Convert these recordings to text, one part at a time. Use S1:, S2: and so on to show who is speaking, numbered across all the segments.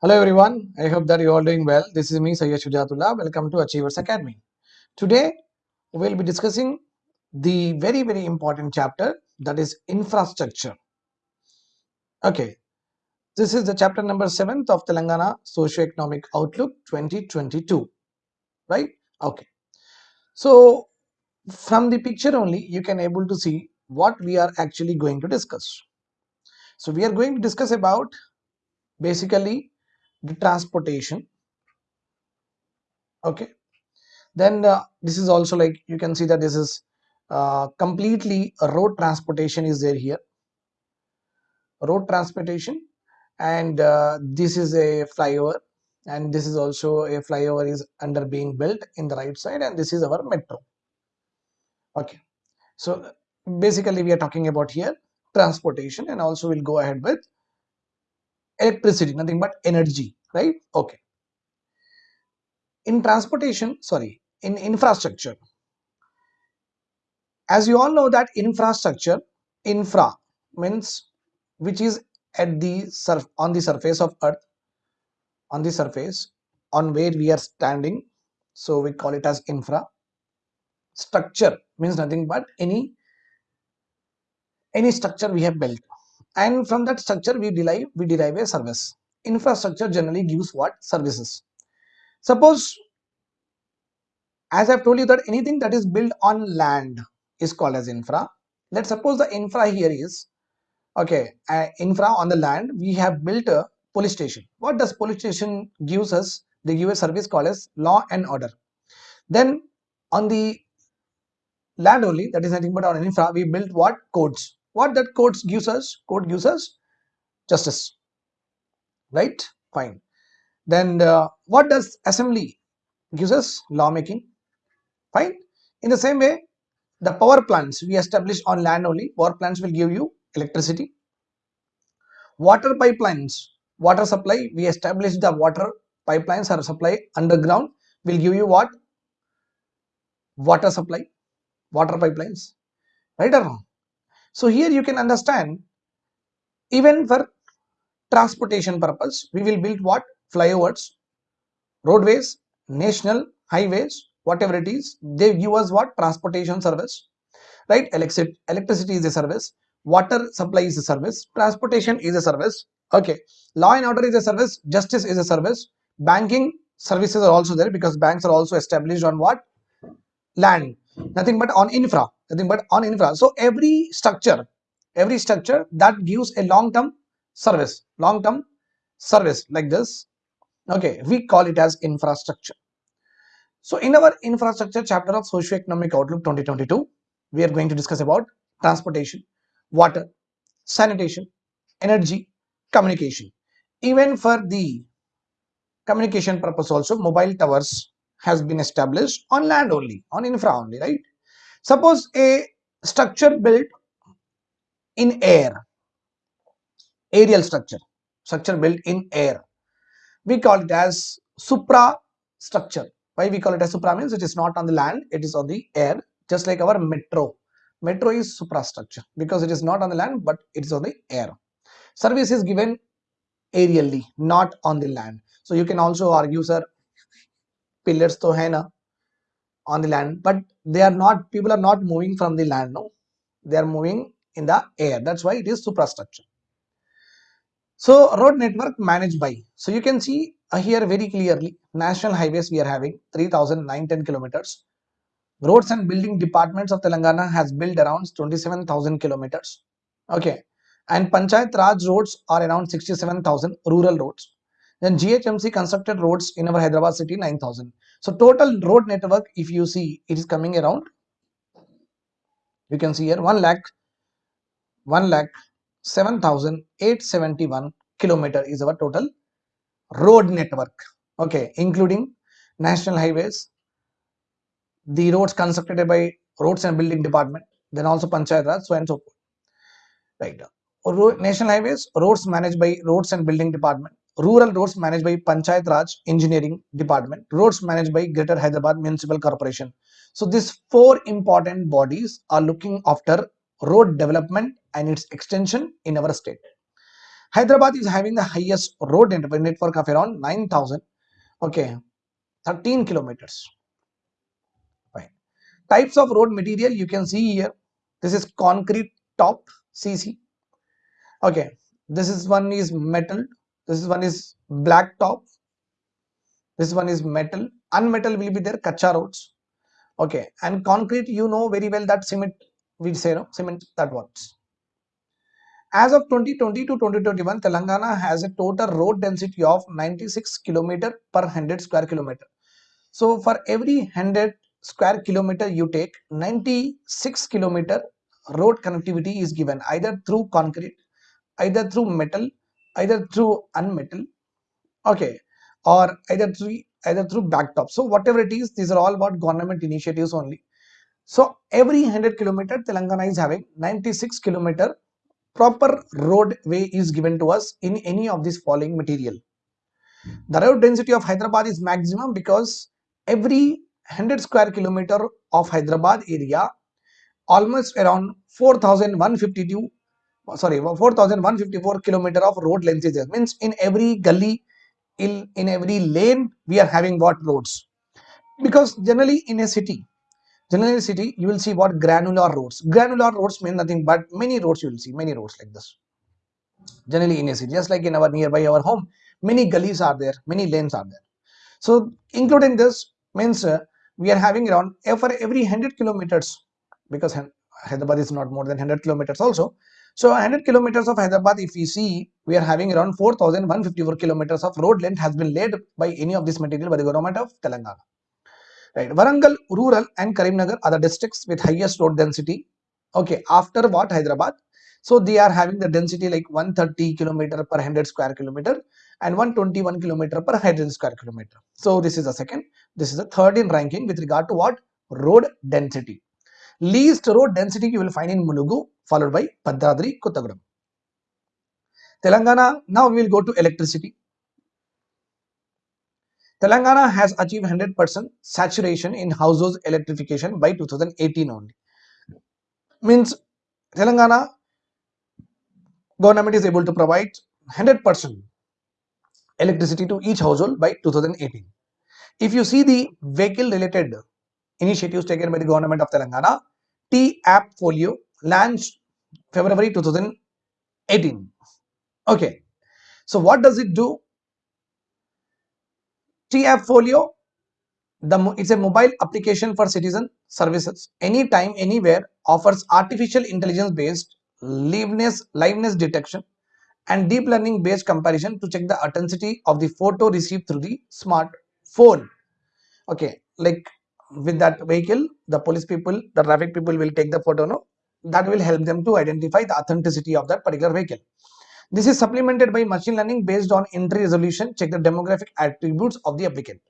S1: Hello everyone, I hope that you are doing well. This is me Sayyid Shujatullah. Welcome to Achievers Academy. Today we'll be discussing the very very important chapter that is infrastructure. Okay, this is the chapter number 7th of Telangana Socio-Economic Outlook 2022. Right? Okay. So from the picture only you can able to see what we are actually going to discuss. So we are going to discuss about basically the transportation. Okay. Then uh, this is also like you can see that this is uh, completely road transportation is there here. Road transportation and uh, this is a flyover and this is also a flyover is under being built in the right side and this is our metro. Okay. So basically we are talking about here transportation and also we'll go ahead with electricity nothing but energy right? Okay. In transportation sorry in infrastructure. As you all know that infrastructure infra means which is at the surf on the surface of earth on the surface on where we are standing so we call it as infra. Structure means nothing but any any structure we have built and from that structure we derive we derive a service. Infrastructure generally gives what? Services. Suppose as i've told you that anything that is built on land is called as infra. Let's suppose the infra here is okay uh, infra on the land we have built a police station. What does police station gives us? They give a service called as law and order. Then on the land only that is nothing but on infra we built what? Codes what that codes gives us? Code gives us justice. Right? Fine. Then uh, what does assembly gives us? Lawmaking. Fine. In the same way the power plants we establish on land only power plants will give you electricity. Water pipelines water supply we establish the water pipelines are supply underground will give you what? Water supply water pipelines. Right or wrong so here you can understand even for transportation purpose we will build what? Flyovers roadways national highways whatever it is. They give us what? Transportation service right? Electricity is a service water supply is a service transportation is a service. Okay. Law and order is a service justice is a service banking services are also there because banks are also established on what? Land nothing but on infra. Nothing but on infra. So every structure every structure that gives a long term service long term service like this okay we call it as infrastructure. So in our infrastructure chapter of socio-economic outlook 2022 we are going to discuss about transportation water sanitation energy communication. Even for the communication purpose also mobile towers has been established on land only on infra only right? Suppose a structure built in air aerial structure structure built in air. We call it as supra structure why we call it as supra means it is not on the land it is on the air just like our metro. Metro is suprastructure because it is not on the land but it is on the air. Service is given aerially not on the land. So you can also argue sir pillars to hai on the land. But they are not people are not moving from the land no. They are moving in the air. That's why it is suprastructure so road network managed by so you can see uh, here very clearly national highways we are having 3910 kilometers. Roads and building departments of telangana has built around 27000 kilometers. Okay. And panchayat raj roads are around 67000 rural roads then GHMC constructed roads in our Hyderabad city 9000. So total road network, if you see, it is coming around. You can see here 1 lakh, 1 lakh 7871 kilometer is our total road network. Okay, including national highways, the roads constructed by roads and building department, then also Panchayat Raj, so and so forth. Right. National highways, roads managed by roads and building department, rural roads managed by Panchayat Raj Engineering Department, roads managed by Greater Hyderabad Municipal Corporation. So these four important bodies are looking after road development and its extension in our state. Hyderabad is having the highest road network of around 9000 okay 13 kilometers. Fine. Types of road material you can see here. This is concrete top cc okay. This is one is metal this one is black top. This one is metal. Unmetal will be there kacha roads okay. And concrete you know very well that cement we say no cement that works. As of 2020 to 2021 telangana has a total road density of 96 kilometer per 100 square kilometer. So for every 100 square kilometer you take 96 kilometer road connectivity is given either through concrete either through metal either through unmetal okay or either through either through backtop so whatever it is these are all about government initiatives only. So every 100 kilometer telangana is having 96 kilometer proper roadway is given to us in any of this following material. The road density of hyderabad is maximum because every 100 square kilometer of hyderabad area almost around 4152 sorry 4154 kilometer of road length is there. Means in every gully in in every lane we are having what roads? Because generally in a city generally in a city you will see what granular roads. Granular roads mean nothing but many roads you will see many roads like this. Generally in a city just like in our nearby our home many gullies are there many lanes are there. So including this means uh, we are having around for every 100 kilometers because hyderabad is not more than 100 kilometers also so 100 kilometers of Hyderabad, if we see, we are having around 4,154 kilometers of road length has been laid by any of this material by the government of Telangana. Right. Warangal, rural and Karimnagar are the districts with highest road density. Okay. After what Hyderabad? So they are having the density like 130 kilometer per 100 square kilometer and 121 kilometer per 100 square kilometer. So this is the second. This is the third in ranking with regard to what? Road density. Least road density you will find in Mulugu followed by Bhadradri, Kottagudem. Telangana, now we will go to electricity. Telangana has achieved 100% saturation in household electrification by 2018 only. Means Telangana government is able to provide 100% electricity to each household by 2018. If you see the vehicle related initiatives taken by the government of Telangana, T-App Folio launched February 2018. Okay, so what does it do? T-App Folio, the, it's a mobile application for citizen services. Anytime, anywhere offers artificial intelligence based liveness, liveness detection and deep learning based comparison to check the authenticity of the photo received through the smartphone. Okay, like with that vehicle the police people the traffic people will take the photo no? That will help them to identify the authenticity of that particular vehicle. This is supplemented by machine learning based on entry resolution check the demographic attributes of the applicant.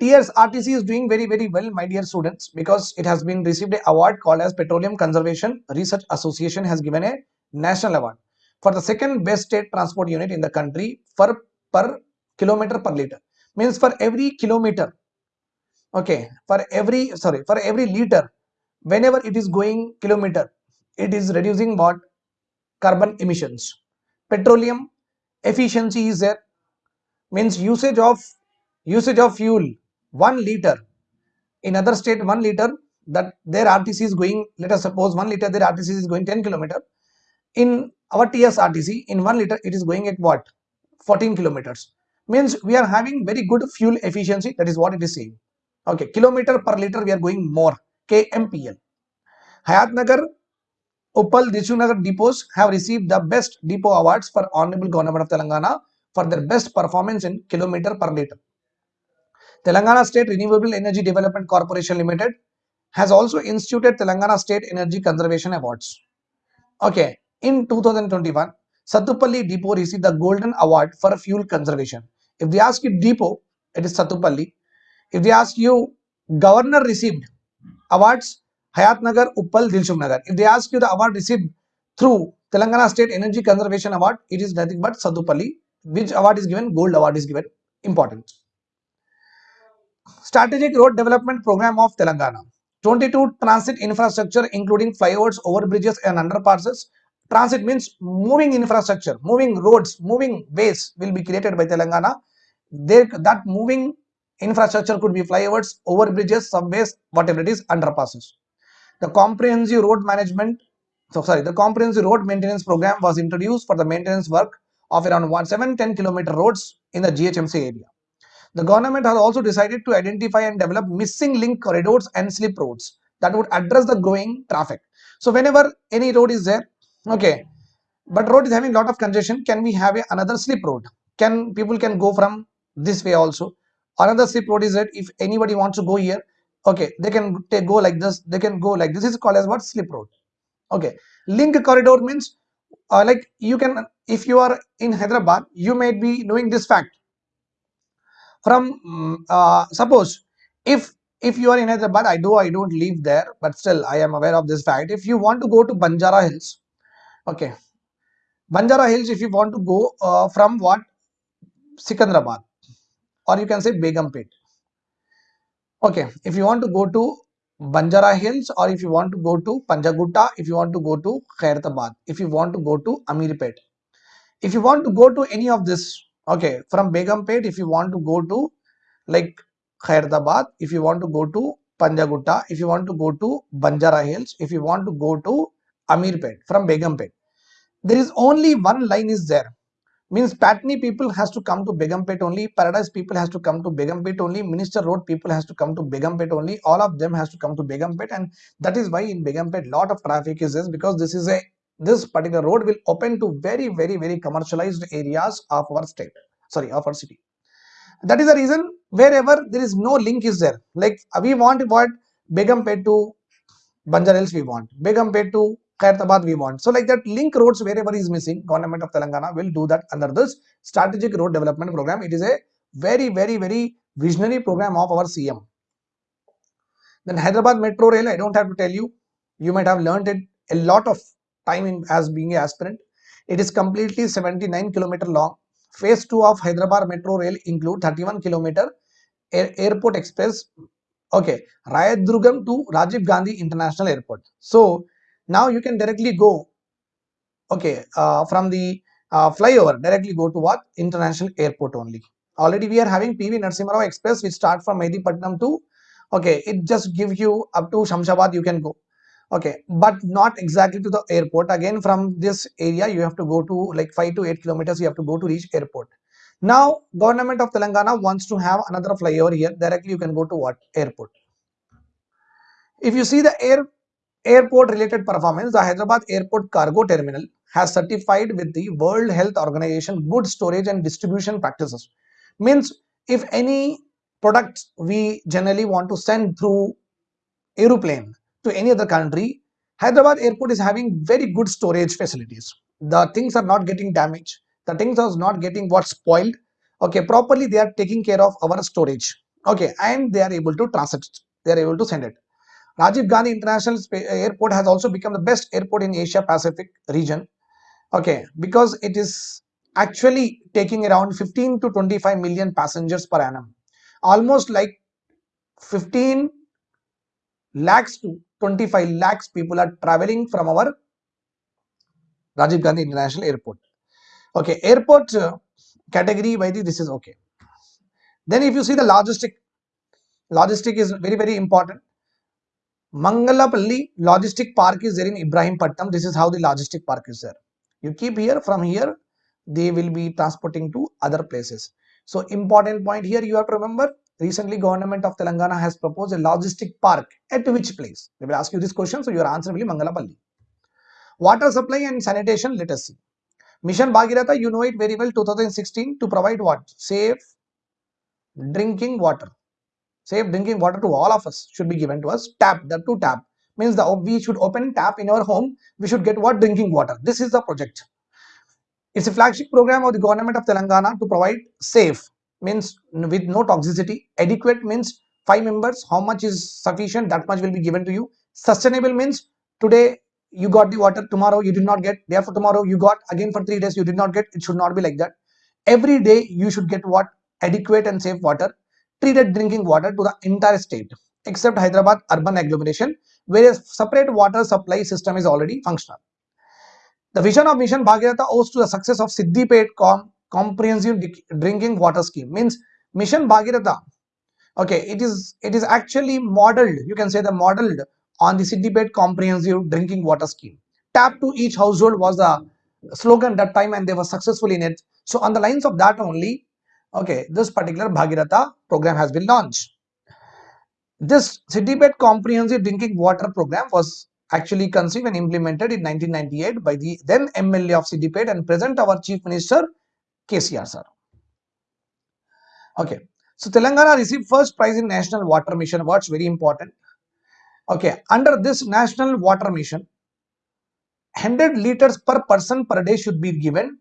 S1: TRS RTC is doing very very well my dear students because it has been received a award called as Petroleum Conservation Research Association has given a national award for the second best state transport unit in the country for per kilometer per liter. Means for every kilometer okay for every sorry for every liter whenever it is going kilometer it is reducing what? Carbon emissions. Petroleum efficiency is there. Means usage of usage of fuel 1 liter. In other state 1 liter that their RTC is going let us suppose 1 liter their RTC is going 10 kilometer. In our TS RTC in 1 liter it is going at what? 14 kilometers. Means we are having very good fuel efficiency that is what it is saying Okay, kilometer per liter we are going more KMPL. Hayatnagar, Uppal, Nagar depots have received the best depot awards for Honorable Government of Telangana for their best performance in kilometer per liter. Telangana State Renewable Energy Development Corporation Limited has also instituted Telangana State Energy Conservation Awards. Okay, in 2021, Satupalli Depot received the Golden Award for Fuel Conservation. If they ask you depot, it is Satupalli. If they ask you, governor received awards, Hayat Nagar, Uppal, Dilshuk Nagar. If they ask you the award received through Telangana State Energy Conservation Award, it is nothing but Sadupalli. Which award is given? Gold award is given. Important. Strategic Road Development Program of Telangana. 22 transit infrastructure including flyovers, overbridges and underpasses transit means moving infrastructure, moving roads, moving ways will be created by Telangana. There, that moving infrastructure could be flyovers, overbridges, subways, whatever it is, underpasses. The comprehensive road management, so sorry, the comprehensive road maintenance program was introduced for the maintenance work of around 1, 7, 10 kilometer roads in the GHMC area. The government has also decided to identify and develop missing link corridors and slip roads that would address the growing traffic. So whenever any road is there, okay, but road is having lot of congestion, can we have a, another slip road? Can people can go from this way also? Another slip road is that if anybody wants to go here, okay, they can take, go like this, they can go like this. is called as what? Slip road. Okay, link corridor means uh, like you can if you are in Hyderabad, you might be knowing this fact. From mm, uh, suppose if if you are in Hyderabad, I do I don't live there, but still I am aware of this fact. If you want to go to Banjara Hills, okay, Banjara Hills, if you want to go uh, from what? Secunderabad, or you can say Begumpet. Okay, if you want to go to Banjara Hills, or if you want to go to Panjagutta, if you want to go to Khairatabad, if you want to go to Amirpet, if you want to go to any of this okay from begumpet if you want to go to like khairatabad if you want to go to panjagutta if you want to go to banjara hills if you want to go to amirpet from begumpet there is only one line is there means patni people has to come to begumpet only paradise people has to come to begumpet only minister road people has to come to begumpet only all of them has to come to begumpet and that is why in begumpet lot of traffic is this because this is a this particular road will open to very very very commercialized areas of our state sorry of our city. That is the reason wherever there is no link is there. Like we want what begumpet to banjarils we want begumpet to Khairatabad we want so like that link roads wherever is missing government of telangana will do that under this strategic road development program it is a very very very visionary program of our cm then hyderabad metro rail i don't have to tell you you might have learned it a lot of time in, as being an aspirant. It is completely 79 kilometer long. Phase 2 of Hyderabad Metro Rail include 31 kilometer air, airport express. Okay, Rayadurgam to Rajiv Gandhi International Airport. So now you can directly go. Okay, uh, from the uh, flyover directly go to what? International airport only. Already we are having PV Narasimha Rao Express which start from Mehdipatnam to okay it just gives you up to Shamshabad you can go. Okay but not exactly to the airport. Again from this area you have to go to like 5 to 8 kilometers you have to go to reach airport. Now government of telangana wants to have another flyover here. Directly you can go to what? Airport. If you see the air airport related performance the hyderabad airport cargo terminal has certified with the world health organization good storage and distribution practices means if any products we generally want to send through aeroplane to any other country, Hyderabad airport is having very good storage facilities. The things are not getting damaged. The things are not getting what spoiled. Okay, properly they are taking care of our storage. Okay, and they are able to transit. They are able to send it. Rajiv Gandhi International Airport has also become the best airport in Asia Pacific region. Okay, because it is actually taking around 15 to 25 million passengers per annum. Almost like 15 lakhs to 25 lakhs people are traveling from our Rajiv Gandhi International Airport. Okay, airport uh, category by the this is okay. Then if you see the logistic, logistic is very very important. Mangalapalli logistic park is there in Ibrahim Ibrahimpatnam. This is how the logistic park is there. You keep here from here, they will be transporting to other places. So important point here you have to remember recently government of Telangana has proposed a logistic park at which place? They will ask you this question, so your answer will be Mangalapalli. Water supply and sanitation, let us see. Mission Bhagiratha, you know it very well, 2016 to provide what? Safe drinking water. Safe drinking water to all of us should be given to us. Tap, the two tap means the we should open tap in our home. We should get what drinking water. This is the project. It's a flagship program of the government of Telangana to provide safe means with no toxicity adequate means five members how much is sufficient that much will be given to you sustainable means today you got the water tomorrow you did not get therefore tomorrow you got again for three days you did not get it should not be like that every day you should get what adequate and safe water treated drinking water to the entire state except hyderabad urban agglomeration where a separate water supply system is already functional The vision of Mission Bhagirath owes to the success of Siddipet Com Comprehensive Drinking Water Scheme. Means Mission Bhagirath. Okay, it is it is actually modeled. You can say the modeled on the Siddipet Comprehensive Drinking Water Scheme. Tap to each household was the slogan that time, and they were successful in it. So on the lines of that only, okay, this particular Bhagiratha program has been launched. This Siddipet Comprehensive Drinking Water Program was actually conceived and implemented in 1998 by the then MLA of Siddipet and present our Chief Minister KCR sir. Okay, so Telangana received first prize in National Water Mission Awards, very important. Okay, under this National Water Mission, 100 liters per person per day should be given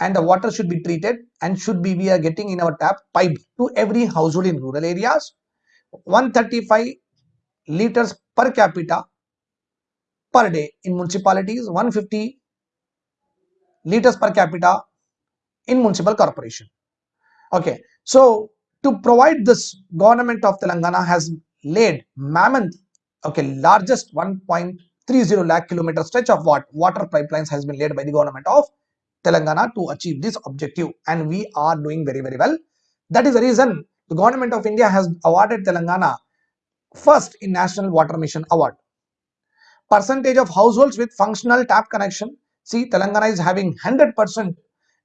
S1: and the water should be treated and should be we are getting in our tap pipe to every household in rural areas 135 liters per capita per day in municipalities, 150 liters per capita in municipal corporation. Okay, so to provide this, government of Telangana has laid mammoth, okay, largest 1.30 lakh kilometer stretch of what water pipelines has been laid by the government of Telangana to achieve this objective, and we are doing very very well. That is the reason the government of India has awarded Telangana first in National Water Mission Award. Percentage of households with functional tap connection. See, Telangana is having 100%.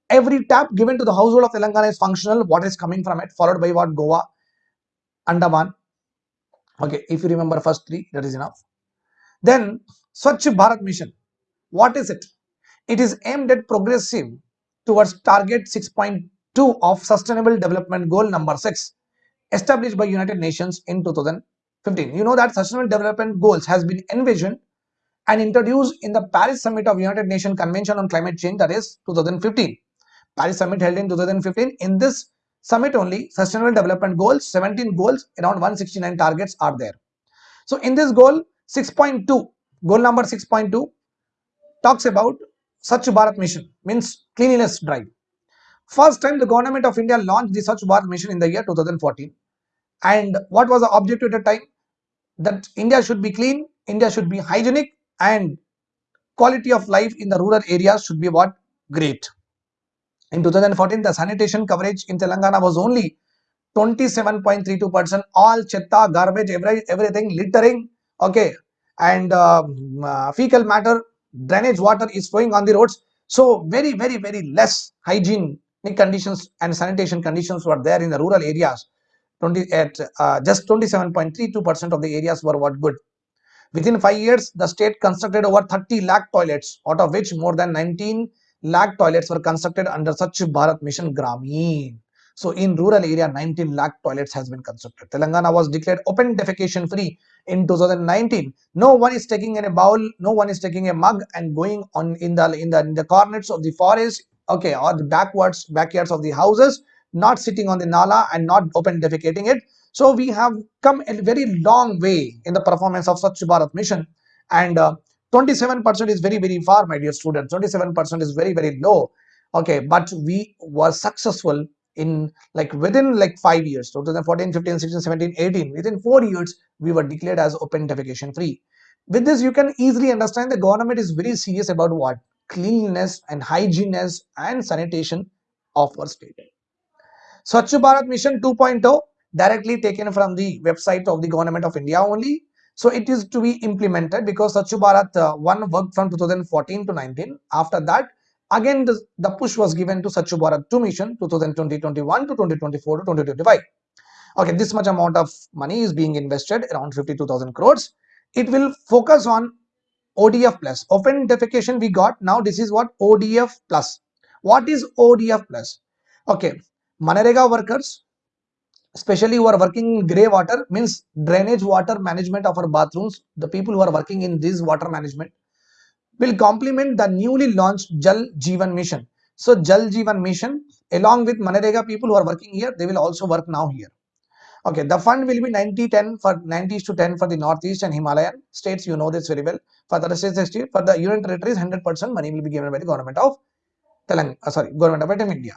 S1: Every tap given to the household of Telangana is functional. What is coming from it? Followed by what? Goa, Andaman. Okay, if you remember first three, that is enough. Then Swachh Bharat Mission. What is it? It is aimed at progressive towards target 6.2 of Sustainable Development Goal number 6 established by United Nations in 2015. You know that Sustainable Development Goals has been envisioned and introduced in the Paris Summit of United Nations Convention on Climate Change that is 2015. Paris Summit held in 2015. In this summit only, Sustainable Development Goals, 17 goals, around 169 targets are there. So in this goal, 6.2, goal number 6.2 talks about Swachh Bharat Mission, means cleanliness drive. First time the government of India launched the Swachh Bharat mission in the year 2014. And what was the objective at the time? That India should be clean, India should be hygienic and quality of life in the rural areas should be what? Great. In 2014, the sanitation coverage in Telangana was only 27.32%. All chetta, garbage, every, everything, littering, okay, and um, uh, fecal matter, drainage water is flowing on the roads. So very, very, very less hygiene conditions and sanitation conditions were there in the rural areas 20 at uh, just 27.32 percent of the areas were what good within five years the state constructed over 30 lakh toilets out of which more than 19 lakh toilets were constructed under Swachh Bharat Mission Grameen. So in rural area, 19 lakh toilets has been constructed. Telangana was declared open defecation free in 2019. No one is taking in a bowl, no one is taking a mug and going on in the in the in the corners of the forest okay or the backwards backyards of the houses not sitting on the nala and not open defecating it so we have come a very long way in the performance of Swachh Bharat mission and 27% uh, is very very far my dear students 27% is very very low okay but we were successful in like within like five years 2014 15 16 17 18 within four years we were declared as open defecation free with this you can easily understand the government is very serious about what cleanliness and hygieneness and sanitation of our state. Swachh Bharat Mission 2.0 directly taken from the website of the government of India only. So it is to be implemented because Swachh Bharat uh, 1 worked from 2014 to 19. After that, again the, the push was given to Swachh Bharat 2 mission 2020-21 to 2024 to 2025. Okay, this much amount of money is being invested around 52,000 crores. It will focus on ODF plus. Open defecation we got. Now this is what ODF plus. What is ODF plus? Okay. Manarega workers, especially who are working in grey water, means drainage water management of our bathrooms. The people who are working in this water management will complement the newly launched Jal Jeevan mission. So Jal Jeevan mission along with Manarega people who are working here, they will also work now here. Okay, the fund will be 90-10 for 90s to 10 for the Northeast and Himalayan states. You know this very well. For the rest of the state, for the Union territories, 100% money will be given by the government of Telangana. Uh, sorry, government of India.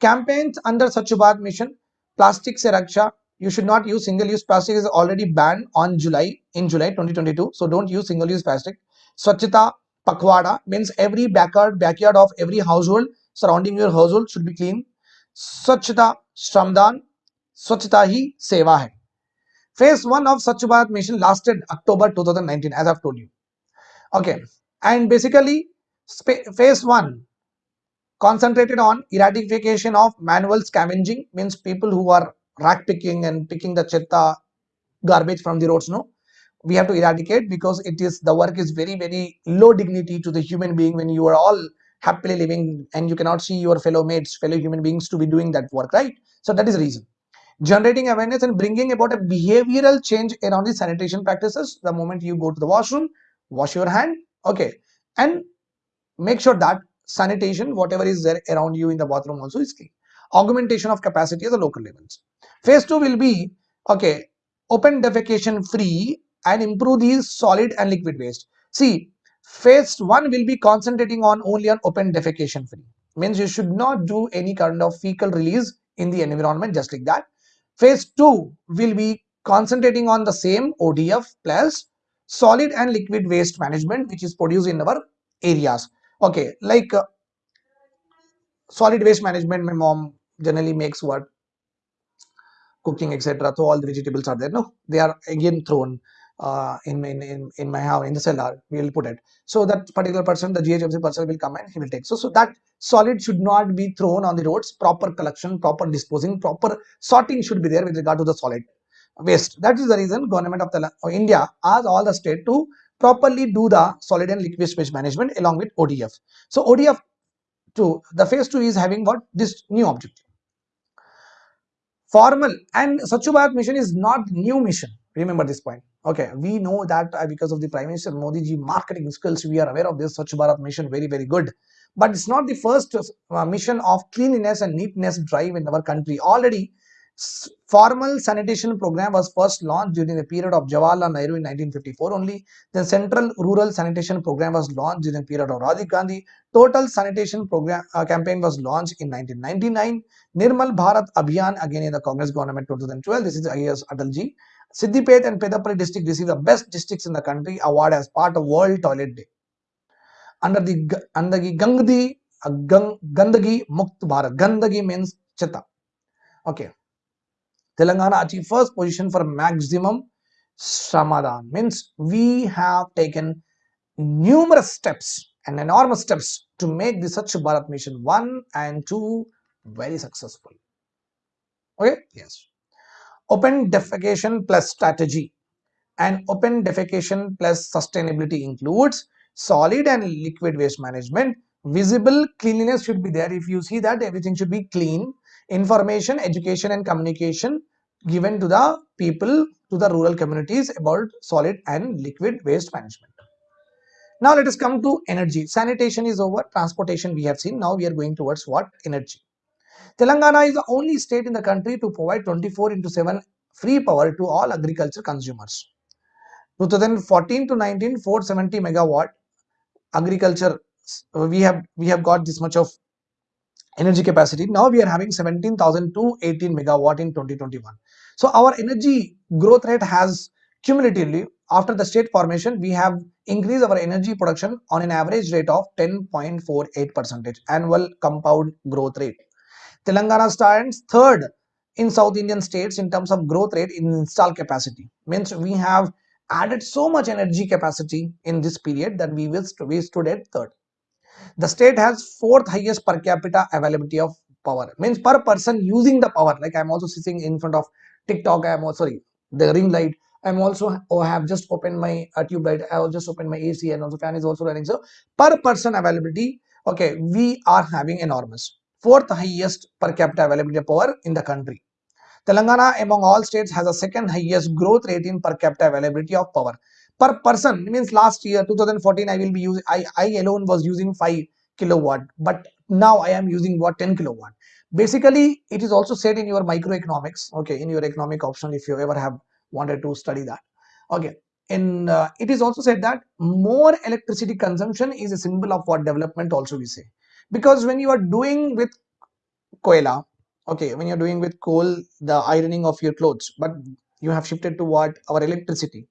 S1: Campaigns under Swachh Bharat mission, plastic se raksha. You should not use single-use plastic is already banned on July in July 2022. So don't use single-use plastic. Swachhata Pakwada means every backyard backyard of every household surrounding your household should be clean. Swachhata Shramdan Swachhata hi seva hai. Phase 1 of Swachh Bharat mission lasted October 2019 as I've told you. Okay and basically phase 1 concentrated on eradication of manual scavenging means people who are rack picking and picking the chitta garbage from the roads no we have to eradicate because it is the work is very very low dignity to the human being when you are all happily living and you cannot see your fellow mates fellow human beings to be doing that work right? So that is the reason. Generating awareness and bringing about a behavioral change around the sanitation practices. The moment you go to the washroom wash your hand okay. And make sure that sanitation whatever is there around you in the bathroom also is clean. Augmentation of capacity at the local levels. Phase 2 will be okay open defecation free and improve these solid and liquid waste. See, phase 1 will be concentrating on only on open defecation free. Means you should not do any kind of fecal release in the environment just like that. Phase 2 will be concentrating on the same ODF plus solid and liquid waste management which is produced in our areas. Okay, like uh, solid waste management my mom generally makes what cooking etc so all the vegetables are there no they are again thrown uh, in, in, in my house in the cellar we will put it. So that particular person the ghmc person will come and he will take. So so that solid should not be thrown on the roads. Proper collection proper disposing proper sorting should be there with regard to the solid waste. That is the reason government of the of india asked all the state to properly do the solid and liquid waste management along with odf so odf 2 the phase 2 is having what this new objective. Formal and Swachh Bharat mission is not new mission remember this point okay we know that uh, because of the prime minister modi ji marketing skills we are aware of this Swachh Bharat mission very very good but it's not the first uh, mission of cleanliness and neatness drive in our country already formal sanitation program was first launched during the period of Jawaharlal Nehru in 1954 only. The Central Rural Sanitation Program was launched during the period of Rajiv Gandhi. Total Sanitation Program uh, campaign was launched in 1999. Nirmal Bharat Abhiyan again in the Congress government 2012. This is IAS Atalji. Siddipet and Peddapalli district received the best districts in the country award as part of World Toilet Day. Under the under the Gandhi uh, Gandagi Mukt Bharat. Gandagi means Chita. Okay. Telangana achieved first position for maximum Shramadhan. Means we have taken numerous steps and enormous steps to make the Swachh Bharat mission 1 and 2 very successful. Okay, yes. Open defecation plus strategy and open defecation plus sustainability includes solid and liquid waste management. Visible cleanliness should be there. If you see that everything should be clean information, education and communication given to the people, to the rural communities about solid and liquid waste management. Now let us come to energy. Sanitation is over, transportation we have seen. Now we are going towards what? Energy. Telangana is the only state in the country to provide 24 into 7 free power to all agriculture consumers. 2014 to 19, 470 megawatt agriculture. We have we have got this much of energy capacity. Now we are having 17,218 megawatt in 2021. So our energy growth rate has cumulatively after the state formation we have increased our energy production on an average rate of 10.48 percentage annual compound growth rate. Telangana stands third in South Indian states in terms of growth rate in install capacity. Means we have added so much energy capacity in this period that we will we stood at third. The state has fourth highest per capita availability of power. Means per person using the power. Like I'm also sitting in front of TikTok. I'm sorry the ring light. I'm also oh, have just opened my uh, tube light. I will just open my AC and also fan is also running. So per person availability, okay, we are having enormous fourth highest per capita availability of power in the country. Telangana among all states has a second highest growth rate in per capita availability of power. Per person means last year 2014 i will be using i i alone was using 5 kilowatt but now i am using what 10 kilowatt. Basically it is also said in your microeconomics okay in your economic option if you ever have wanted to study that. Okay in uh, it is also said that more electricity consumption is a symbol of what development also we say because when you are doing with koila okay when you're doing with coal the ironing of your clothes but you have shifted to what? Our electricity.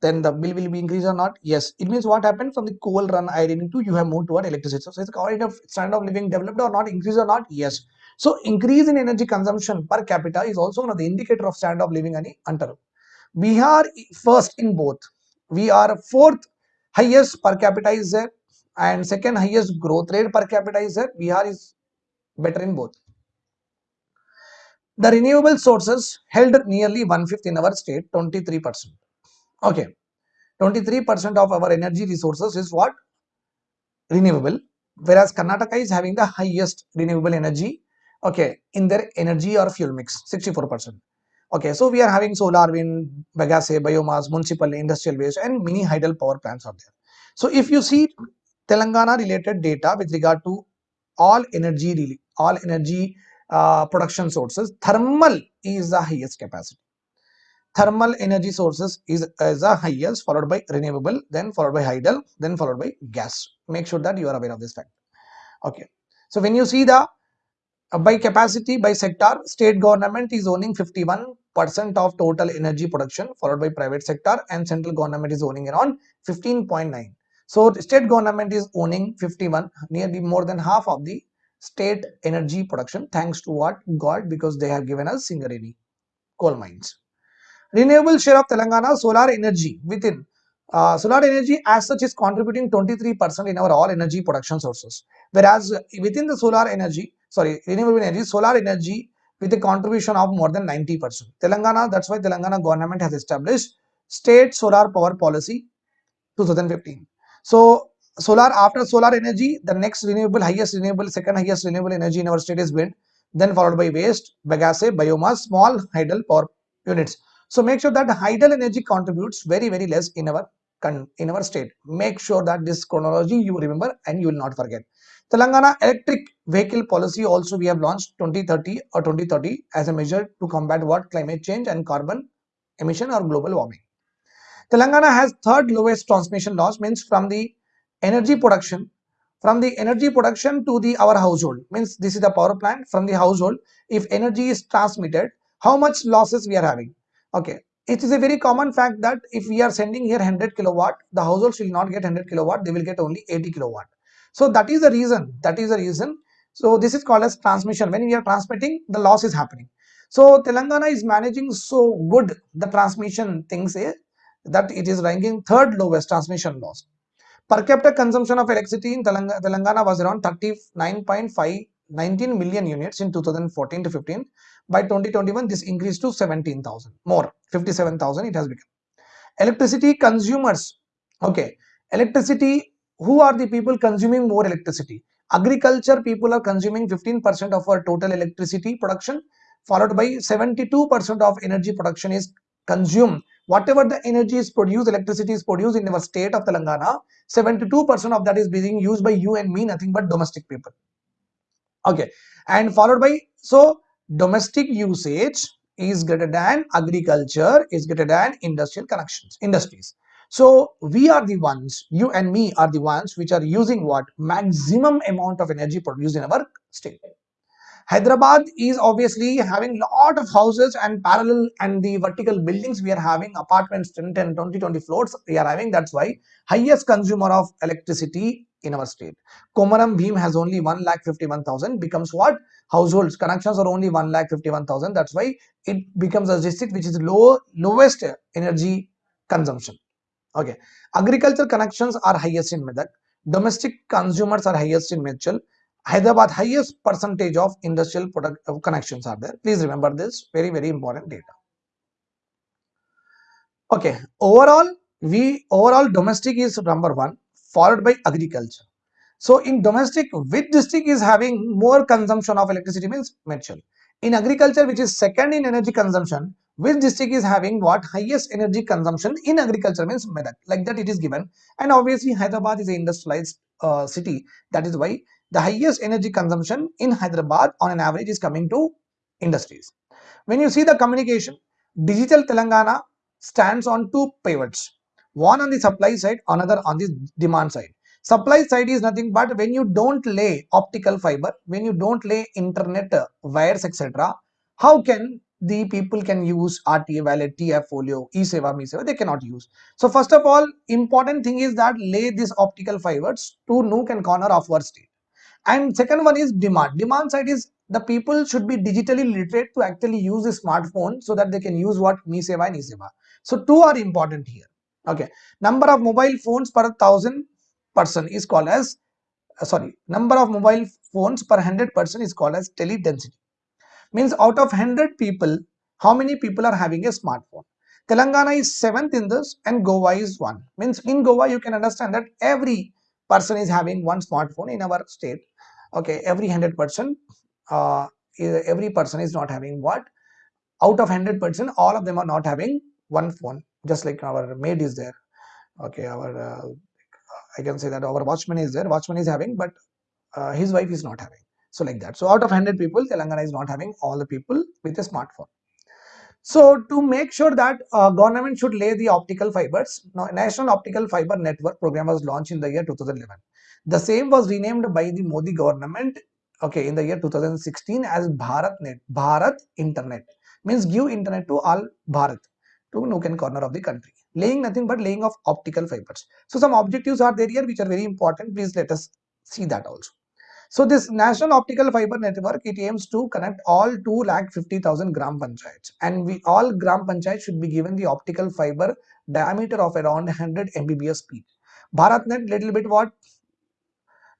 S1: Then the bill will be increased or not? Yes. It means what happened from the coal run ironing to you have moved toward electricity. So it's kind of standard of living developed or not? Increased or not? Yes. So increase in energy consumption per capita is also one of the indicator of standard of living ani we bihar first in both. We are fourth highest per capita is there and second highest growth rate per capita is there bihar is better in both. The renewable sources held nearly one fifth in our state 23 percent. Okay. 23 percent of our energy resources is what? Renewable. Whereas karnataka is having the highest renewable energy okay in their energy or fuel mix 64 percent. Okay so we are having solar wind bagasse biomass municipal industrial waste and mini hydel power plants are there. So if you see telangana related data with regard to all energy really all energy uh, production sources thermal is the highest capacity. Thermal energy sources is, is the highest followed by renewable then followed by hydel then followed by gas. Make sure that you are aware of this fact. Okay. So when you see the uh, by capacity by sector state government is owning 51 percent of total energy production followed by private sector and central government is owning around 15.9 so state government is owning 51 nearly more than half of the state energy production thanks to what? God because they have given us singareni coal mines. Renewable share of telangana solar energy within uh, solar energy as such is contributing 23% in our all energy production sources. Whereas within the solar energy sorry renewable energy solar energy with a contribution of more than 90% telangana that's why telangana government has established state solar power policy 2015 so solar after solar energy the next renewable highest renewable second highest renewable energy in our state is wind then followed by waste bagasse biomass small hydel power units. So make sure that hydel energy contributes very very less in our in our state. Make sure that this chronology you remember and you will not forget. Telangana electric vehicle policy also we have launched 2030 or 2030 as a measure to combat what? Climate change and carbon emission or global warming telangana has third lowest transmission loss means from the energy production from the energy production to the our household. Means this is the power plant from the household. If energy is transmitted how much losses we are having? Okay. It is a very common fact that if we are sending here 100 kilowatt the households will not get 100 kilowatt they will get only 80 kilowatt. So that is the reason that is the reason. So this is called as transmission. When we are transmitting the loss is happening. So telangana is managing so good the transmission things is that it is ranking third lowest transmission loss. Per capita consumption of electricity in Telangana, was around 39.5 19 million units in 2014 to 15 by 2021 this increased to 17000 more 57000 it has become. Electricity consumers okay electricity who are the people consuming more electricity? Agriculture people are consuming 15% of our total electricity production followed by 72% of energy production is consumed whatever the energy is produced electricity is produced in our state of telangana 72% of that is being used by you and me nothing but domestic people. Okay. And followed by so domestic usage is greater than agriculture is greater than industrial connections industries. So we are the ones you and me are the ones which are using what? Maximum amount of energy produced in our state hyderabad is obviously having a lot of houses and parallel and the vertical buildings we are having apartments 10 10 20 20 floors we are having. That's why highest consumer of electricity in our state. Komaram bhim has only 1 lakh 51000 becomes what? Households. Connections are only 1 lakh 51000 that's why it becomes a district which is low lowest energy consumption. Okay. Agriculture connections are highest in medak domestic consumers are highest in Medchal. Hyderabad highest percentage of industrial product uh, connections are there. Please remember this very very important data. Okay overall we overall domestic is number one followed by agriculture. So in domestic which district is having more consumption of electricity means Medchal. in agriculture which is second in energy consumption which district is having what? Highest energy consumption in agriculture means Medak. Like that it is given. And obviously Hyderabad is an industrialized uh, city. That is why the highest energy consumption in Hyderabad on an average is coming to industries. When you see the communication digital Telangana stands on two pivots one on the supply side another on the demand side supply side is nothing but when you don't lay optical fiber when you don't lay internet uh, wires etc how can the people can use RTA valid, T-App Folio, e-seva, me-seva, they cannot use. So first of all, important thing is that lay these optical fibers to nook and corner of our state. And second one is demand. Demand side is the people should be digitally literate to actually use the smartphone so that they can use what me-seva and e-seva. So two are important here. Okay. Number of mobile phones per thousand person is called as uh, sorry number of mobile phones per 100 person is called as tele density means out of 100 people how many people are having a smartphone telangana is seventh in this and goa is one means in goa you can understand that every person is having one smartphone in our state okay every 100 person uh, every person is not having what out of 100 person all of them are not having one phone just like our maid is there okay our uh, I can say that our watchman is there, watchman is having, but uh, his wife is not having. So like that. So out of 100 people, Telangana is not having all the people with a smartphone. So to make sure that uh, government should lay the optical fibers, now, National Optical Fiber Network program was launched in the year 2011. The same was renamed by the Modi government okay in the year 2016 as BharatNet, Bharat Internet means give internet to all Bharat to nook and corner of the country laying nothing but laying of optical fibers. So some objectives are there here which are very important. Please let us see that also. So this National Optical Fiber Network, it aims to connect all 2,50,000 gram panchayats and we all gram panchayats should be given the optical fiber diameter of around 100 Mbps speed. BharatNet little bit what?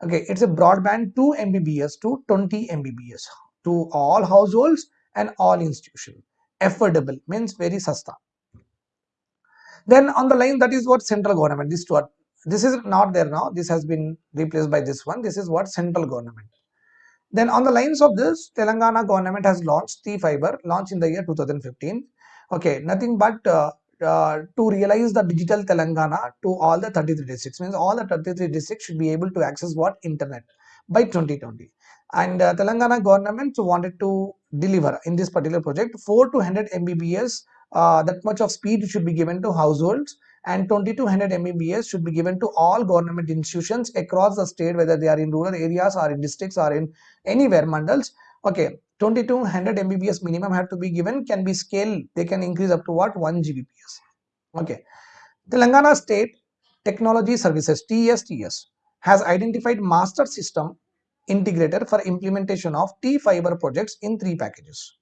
S1: Okay, it's a broadband 2 Mbps to 20 Mbps to all households and all institutions. Affordable means very sasta. Then on the line, that is what central government, this this is not there now. This has been replaced by this one. This is what central government. Then on the lines of this, Telangana government has launched T-Fiber, launched in the year 2015. Okay, nothing but uh, uh, to realize the digital Telangana to all the 33 districts. Means all the 33 districts should be able to access what? Internet by 2020. And uh, Telangana government wanted to deliver in this particular project 4 to 100 Mbps uh, that much of speed should be given to households and 2200 Mbps should be given to all government institutions across the state whether they are in rural areas or in districts or in anywhere mandals. Okay 2200 Mbps minimum have to be given can be scaled they can increase up to what? 1 Gbps okay. Telangana state technology services TSTS has identified master system integrator for implementation of T-fiber projects in three packages.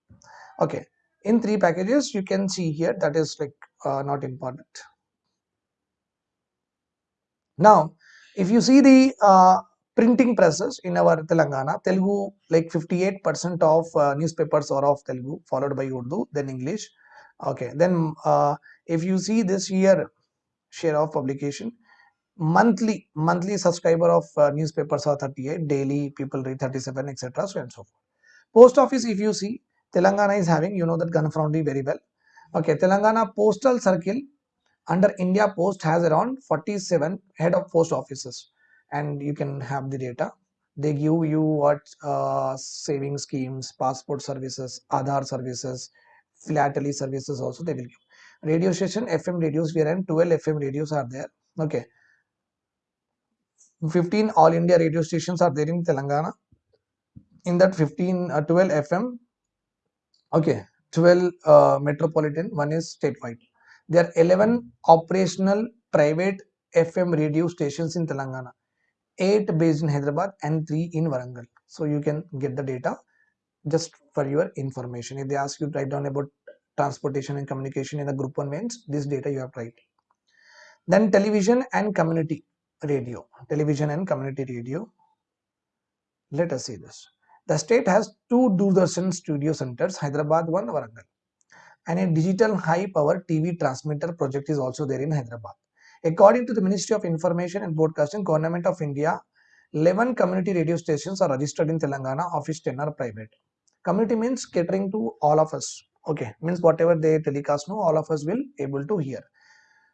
S1: Okay in three packages you can see here that is like uh, not important now if you see the uh, printing presses in our Telangana Telugu like 58% of uh, newspapers are of Telugu followed by Urdu then English okay then uh, if you see this year share of publication monthly monthly subscriber of uh, newspapers are 38 daily people read 37 etc so and so forth post office if you see Telangana is having, you know that Ganfroundi very well. Okay, Telangana Postal Circle under India Post has around 47 head of post offices and you can have the data. They give you what uh, saving schemes, passport services, Aadhaar services, philately services also they will give. Radio station, FM radios, we are in 12 FM radios are there. Okay. 15 all India radio stations are there in Telangana. In that 15, uh, 12 FM, okay 12 uh, metropolitan one is statewide there are 11 operational private fm radio stations in telangana. 8 based in hyderabad and 3 in warangal. So you can get the data just for your information. If they ask you to write down about transportation and communication in the group one means this data you have to write then television and community radio. Television and community radio. Let us see this. The state has two Doordarshan studio centers, Hyderabad one, Warangal. And a digital high power TV transmitter project is also there in Hyderabad. According to the Ministry of Information and Broadcasting, Government of India, 11 community radio stations are registered in Telangana, office which 10 are private. Community means catering to all of us. Okay, means whatever they telecast, no, all of us will able to hear.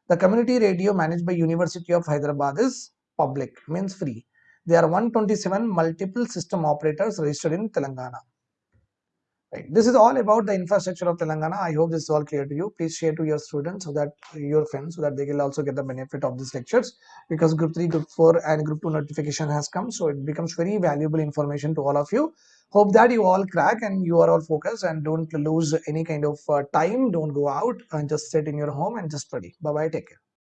S1: The community radio managed by University of Hyderabad is public, means free. There are 127 multiple system operators registered in Telangana. Right. This is all about the infrastructure of Telangana. I hope this is all clear to you. Please share to your students so that your friends so that they will also get the benefit of these lectures because group 3, group 4 and group 2 notification has come. So it becomes very valuable information to all of you. hope that you all crack and you are all focused and don't lose any kind of uh, time don't go out and just sit in your home and just study bye bye take care